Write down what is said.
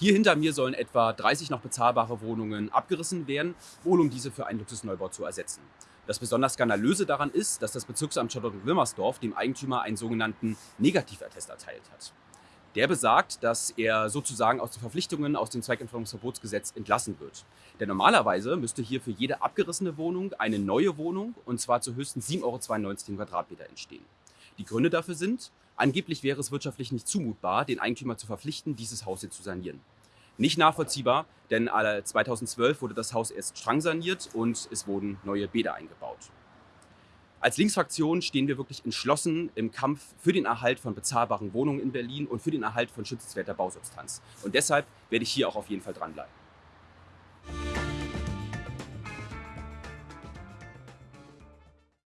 Hier hinter mir sollen etwa 30 noch bezahlbare Wohnungen abgerissen werden, wohl um diese für einen Luxusneubau zu ersetzen. Das besonders Skandalöse daran ist, dass das Bezirksamt Charlottenwilmersdorf dem Eigentümer einen sogenannten Negativattest erteilt hat. Der besagt, dass er sozusagen aus den Verpflichtungen aus dem Zweigentfernungsverbotsgesetz entlassen wird. Denn normalerweise müsste hier für jede abgerissene Wohnung eine neue Wohnung, und zwar zu höchstens 7,92 Euro Quadratmeter entstehen. Die Gründe dafür sind, angeblich wäre es wirtschaftlich nicht zumutbar, den Eigentümer zu verpflichten, dieses Haus hier zu sanieren. Nicht nachvollziehbar, denn 2012 wurde das Haus erst strang saniert und es wurden neue Bäder eingebaut. Als Linksfraktion stehen wir wirklich entschlossen im Kampf für den Erhalt von bezahlbaren Wohnungen in Berlin und für den Erhalt von schützenswerter Bausubstanz. Und deshalb werde ich hier auch auf jeden Fall dranbleiben.